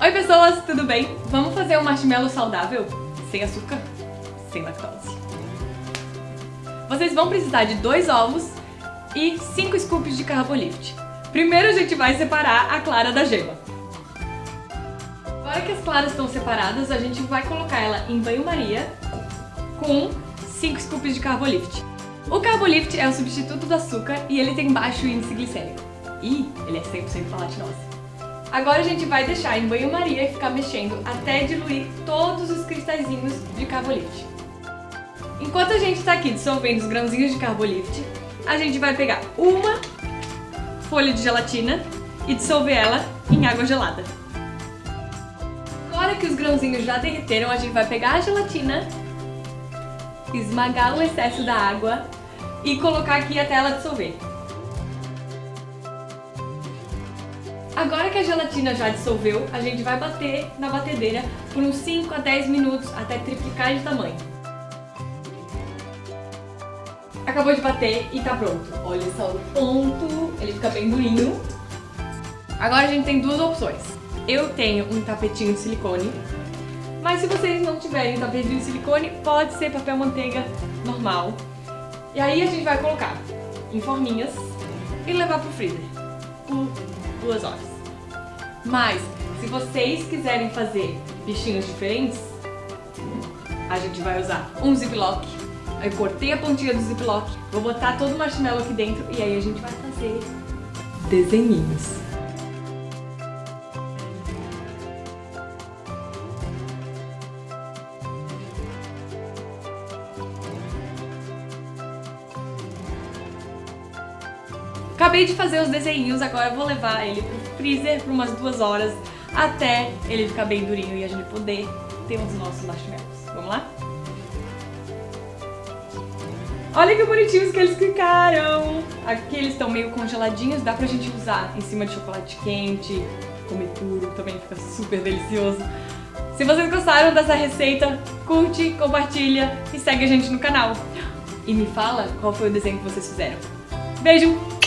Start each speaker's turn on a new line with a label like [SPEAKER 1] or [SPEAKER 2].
[SPEAKER 1] Oi pessoas, tudo bem? Vamos fazer um marshmallow saudável? Sem açúcar, sem lactose. Vocês vão precisar de dois ovos e 5 scoops de Carbolift. Primeiro a gente vai separar a clara da gema. Agora que as claras estão separadas, a gente vai colocar ela em banho-maria com 5 scoops de Carbolift. O Carbolift é o substituto do açúcar e ele tem baixo índice glicêmico. E ele é 100% falatinose. Agora a gente vai deixar em banho-maria e ficar mexendo até diluir todos os cristalzinhos de Carbolift. Enquanto a gente está aqui dissolvendo os grãozinhos de Carbolift, a gente vai pegar uma folha de gelatina e dissolver ela em água gelada. Agora que os grãozinhos já derreteram, a gente vai pegar a gelatina, esmagar o excesso da água e colocar aqui até ela dissolver. Agora que a gelatina já dissolveu, a gente vai bater na batedeira por uns 5 a 10 minutos até triplicar de tamanho. Acabou de bater e tá pronto. Olha só o ponto, ele fica bem durinho. Agora a gente tem duas opções. Eu tenho um tapetinho de silicone, mas se vocês não tiverem tapetinho de silicone, pode ser papel manteiga normal. E aí a gente vai colocar em forminhas e levar pro freezer por duas horas. Mas, se vocês quiserem fazer bichinhos diferentes, a gente vai usar um ziplock. Eu cortei a pontinha do ziplock, vou botar todo o marshmallow aqui dentro e aí a gente vai fazer desenhinhos. Acabei de fazer os desenhinhos, agora vou levar ele pro freezer por umas duas horas até ele ficar bem durinho e a gente poder ter os nossos marshmallows. Vamos lá? Olha que bonitinhos que eles ficaram! Aqui eles estão meio congeladinhos, dá pra gente usar em cima de chocolate quente, comer puro, também fica super delicioso. Se vocês gostaram dessa receita, curte, compartilha e segue a gente no canal. E me fala qual foi o desenho que vocês fizeram. Beijo!